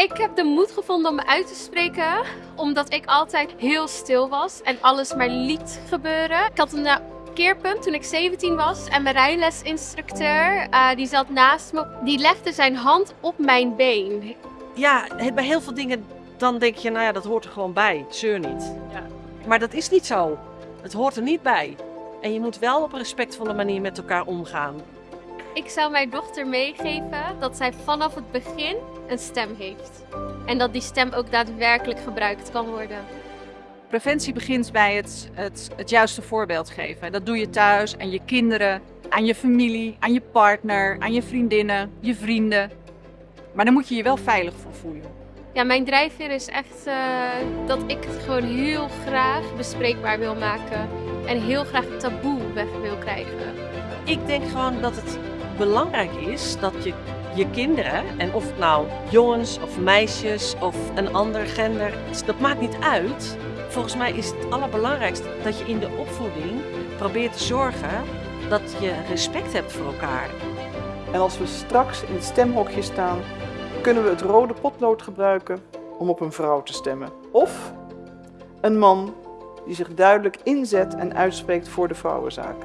Ik heb de moed gevonden om me uit te spreken, omdat ik altijd heel stil was en alles maar liet gebeuren. Ik had een eh, keerpunt toen ik 17 was en mijn rijlesinstructeur, uh, die zat naast me, die legde zijn hand op mijn been. Ja, bij heel veel dingen dan denk je, nou ja, dat hoort er gewoon bij, zeur niet. Ja. Maar dat is niet zo. Het hoort er niet bij. En je moet wel op een respectvolle manier met elkaar omgaan. Ik zou mijn dochter meegeven dat zij vanaf het begin een stem heeft. En dat die stem ook daadwerkelijk gebruikt kan worden. Preventie begint bij het, het, het juiste voorbeeld geven. Dat doe je thuis, aan je kinderen, aan je familie, aan je partner, aan je vriendinnen, je vrienden. Maar dan moet je je wel veilig voor voelen. Ja, mijn drijfveer is echt uh, dat ik het gewoon heel graag bespreekbaar wil maken. En heel graag het taboe weg wil krijgen. Ik denk gewoon dat het belangrijk is dat je je kinderen, en of het nou jongens of meisjes of een ander gender, dat maakt niet uit. Volgens mij is het allerbelangrijkste dat je in de opvoeding probeert te zorgen dat je respect hebt voor elkaar. En als we straks in het stemhokje staan, kunnen we het rode potlood gebruiken om op een vrouw te stemmen. Of een man die zich duidelijk inzet en uitspreekt voor de vrouwenzaak.